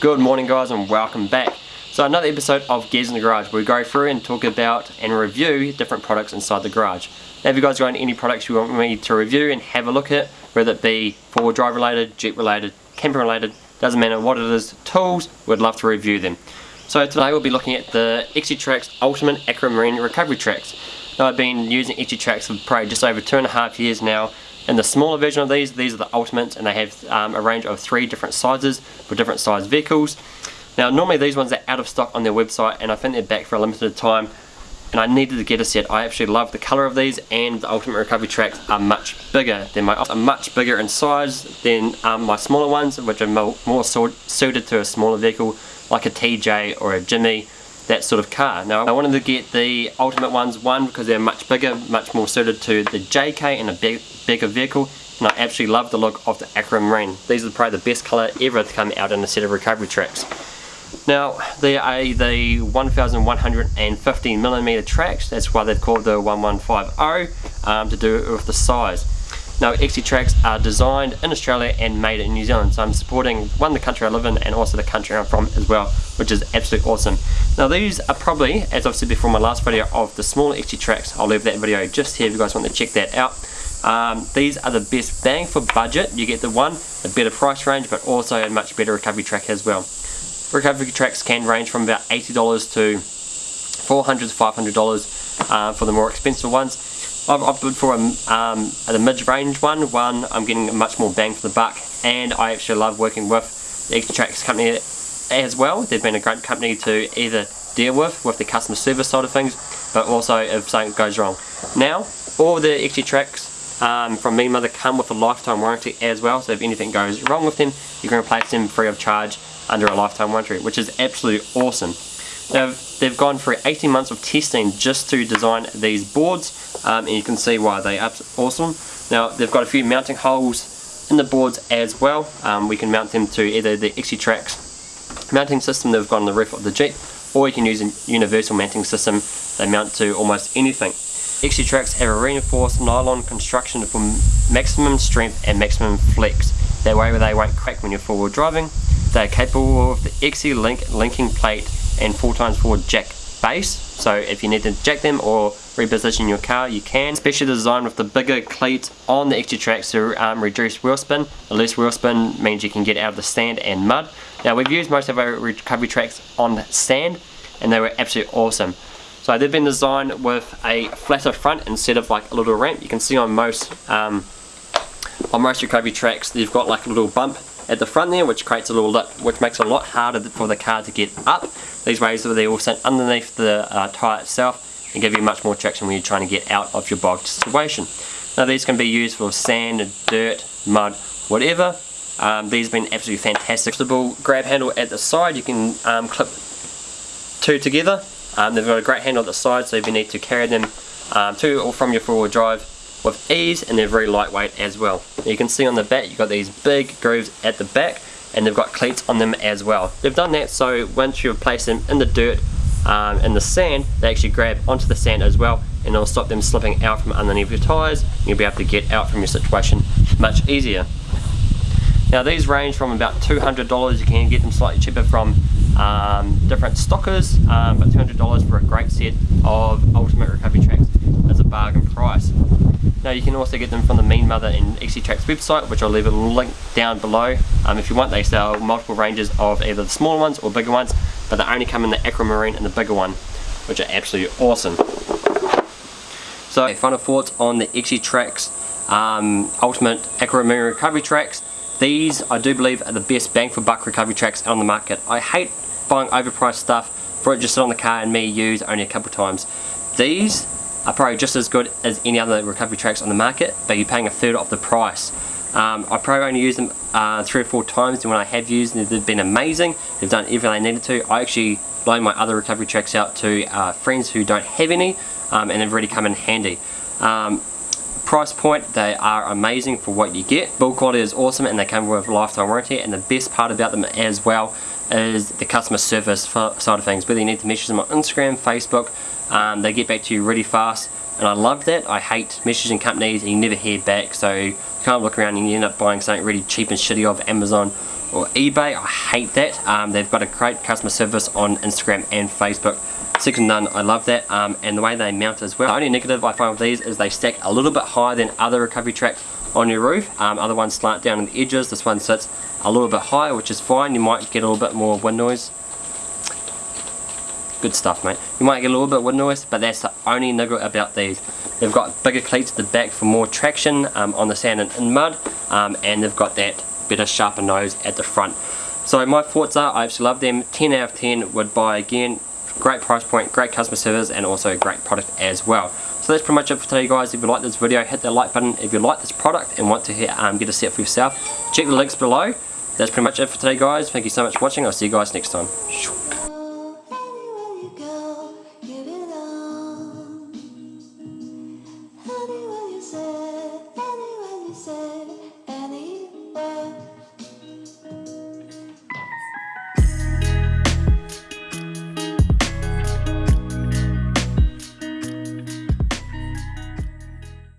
Good morning guys and welcome back. So another episode of Gears in the Garage where we go through and talk about and review different products inside the garage. Now if you guys got any products you want me to review and have a look at, whether it be four-wheel drive related, Jeep related, camper related, doesn't matter what it is, tools, we'd love to review them. So today we'll be looking at the XT-Trax Ultimate Aquamarine Recovery Tracks. Now I've been using XT-Trax for probably just over two and a half years now in the smaller version of these, these are the Ultimates and they have um, a range of three different sizes for different size vehicles. Now normally these ones are out of stock on their website and I think they're back for a limited time and I needed to get a set. I actually love the colour of these and the Ultimate Recovery Tracks are much bigger than my are much bigger in size than um, my smaller ones which are more, more suited to a smaller vehicle like a TJ or a Jimny that sort of car. Now I wanted to get the Ultimate ones, one because they're much bigger, much more suited to the JK and a big, bigger vehicle and I absolutely love the look of the Aquamarine. These are probably the best colour ever to come out in a set of recovery tracks. Now they are the 1150 millimeter tracks, that's why they're called the 1150 um, to do with the size. Now XT-Trax are designed in Australia and made in New Zealand so I'm supporting one the country I live in and also the country I'm from as well which is absolutely awesome. Now these are probably, as I've said before in my last video of the smaller XT-Trax I'll leave that video just here if you guys want to check that out. Um, these are the best bang for budget, you get the one, a better price range but also a much better recovery track as well. Recovery tracks can range from about $80 to 400 to $500 uh, for the more expensive ones I've opted for a, um, the mid-range one. One, I'm getting much more bang for the buck, and I actually love working with the XT-Trax company as well. They've been a great company to either deal with, with the customer service side of things, but also if something goes wrong. Now, all the XT-Trax um, from Mean Mother come with a lifetime warranty as well, so if anything goes wrong with them, you can replace them free of charge under a lifetime warranty, which is absolutely awesome. They've, they've gone through 18 months of testing just to design these boards um, and you can see why they are awesome. Now they've got a few mounting holes in the boards as well. Um, we can mount them to either the XT-Trax mounting system they've got on the roof of the Jeep or you can use a universal mounting system. They mount to almost anything. XT-Trax have a reinforced nylon construction for maximum strength and maximum flex. That way they won't crack when you're forward driving. They are capable of the XE-Link linking plate and 4x4 jack base. So if you need to jack them or reposition your car you can. Especially designed with the bigger cleat on the XT-Trax to um, reduce wheel spin. The less wheel spin means you can get out of the sand and mud. Now we've used most of our recovery tracks on sand and they were absolutely awesome so they've been designed with a flatter front instead of like a little ramp you can see on most um, on most recovery tracks they've got like a little bump at the front there which creates a little lip which makes it a lot harder for the car to get up. These ways they all sit underneath the uh, tyre itself and give you much more traction when you're trying to get out of your bogged situation. Now these can be used for sand, dirt, mud, whatever. Um, these have been absolutely fantastic. Grab handle at the side you can um, clip two together. Um, they've got a great handle at the side so if you need to carry them um, to or from your four-wheel drive with ease and they're very lightweight as well. You can see on the back you've got these big grooves at the back and they've got cleats on them as well. They've done that so once you've placed them in the dirt um, in the sand they actually grab onto the sand as well and it'll stop them slipping out from underneath your tyres you'll be able to get out from your situation much easier. Now these range from about $200, you can get them slightly cheaper from um, different stockers, um, but $200 for a great set of Ultimate Recovery Tracks is a bargain price. Now you can also get them from the Mean Mother and XT-Trax website, which I'll leave a link down below. Um, if you want, they sell multiple ranges of either the smaller ones or bigger ones, but they only come in the Aquamarine and the bigger one, which are absolutely awesome. So final thoughts on the XT-Trax um, Ultimate Aquamarine Recovery Tracks. These, I do believe, are the best bang for buck recovery tracks on the market. I hate buying overpriced stuff for it just sit on the car and me use only a couple times. These are probably just as good as any other recovery tracks on the market, but you're paying a third of the price. Um, I probably only use them uh, three or four times, and when I have used them, they've been amazing. They've done everything I needed to. I actually loan my other recovery tracks out to uh, friends who don't have any, um, and they've really come in handy. Um, price point, they are amazing for what you get. Build quality is awesome, and they come with lifetime warranty, and the best part about them as well is the customer service side of things. Whether you need to message them on Instagram, Facebook, um, they get back to you really fast and I love that. I hate messaging companies and you never hear back so you can't look around and you end up buying something really cheap and shitty off Amazon or eBay. I hate that. Um, they've got a great customer service on Instagram and Facebook. Second and none, I love that. Um, and the way they mount as well. The only negative I find with these is they stack a little bit higher than other recovery tracks on your roof. Um, other ones slant down on the edges. This one sits a little bit higher, which is fine. You might get a little bit more wind noise. Good stuff, mate. You might get a little bit wind noise, but that's the only niggle about these. They've got bigger cleats at the back for more traction um, on the sand and, and mud, um, and they've got that better, sharper nose at the front. So my thoughts are, I absolutely love them. 10 out of 10 would buy again. Great price point, great customer service, and also great product as well. So that's pretty much it for today guys. If you like this video, hit that like button. If you like this product and want to um, get a set for yourself, check the links below. That's pretty much it for today guys. Thank you so much for watching. I'll see you guys next time.